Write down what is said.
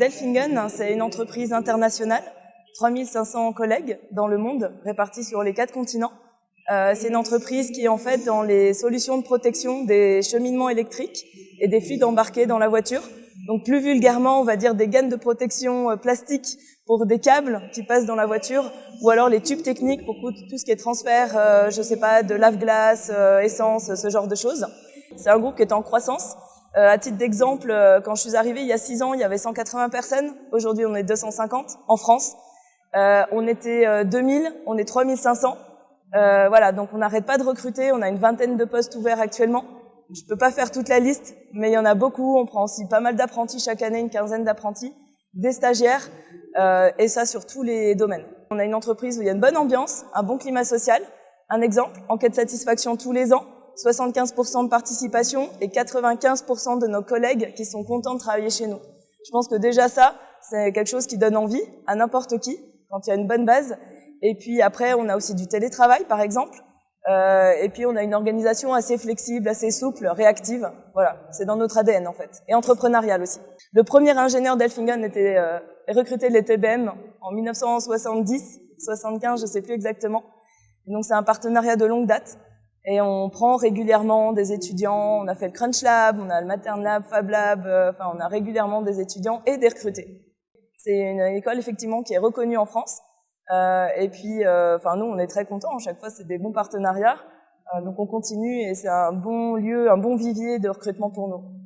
Delfingen, c'est une entreprise internationale, 3500 collègues dans le monde, répartis sur les quatre continents. Euh, c'est une entreprise qui est en fait dans les solutions de protection des cheminements électriques et des fluides embarqués dans la voiture. Donc plus vulgairement, on va dire des gaines de protection euh, plastique pour des câbles qui passent dans la voiture, ou alors les tubes techniques pour tout ce qui est transfert, euh, je sais pas, de lave-glace, euh, essence, ce genre de choses. C'est un groupe qui est en croissance. Euh, à titre d'exemple, euh, quand je suis arrivée il y a six ans, il y avait 180 personnes. Aujourd'hui, on est 250 en France. Euh, on était 2000, on est 3500. voilà, donc on n'arrête pas de recruter. On a une vingtaine de postes ouverts actuellement. Je peux pas faire toute la liste, mais il y en a beaucoup. On prend aussi pas mal d'apprentis chaque année, une quinzaine d'apprentis, des stagiaires, et ça sur tous les domaines. On a une entreprise où il y a une bonne ambiance, un bon climat social. Un exemple, enquête satisfaction tous les ans. 75% de participation et 95% de nos collègues qui sont contents de travailler chez nous. Je pense que déjà ça, c'est quelque chose qui donne envie à n'importe qui quand il y a une bonne base. Et puis après, on a aussi du télétravail, par exemple. Euh, et puis on a une organisation assez flexible, assez souple, réactive. Voilà, c'est dans notre ADN en fait. Et entrepreneurial aussi. Le premier ingénieur d'Elfingen était euh, recruté de l'ETBM en 1970, 75, je sais plus exactement. donc c'est un partenariat de longue date. Et on prend régulièrement des étudiants, on a fait le Crunch Lab, on a le Matern Lab, Fab Lab, euh, enfin on a régulièrement des étudiants et des recrutés. C'est une école effectivement qui est reconnue en France. Euh, et puis, euh, enfin nous on est très contents, à chaque fois c'est des bons partenariats. donc on continue et c'est un bon lieu, un bon vivier de recrutement pour nous.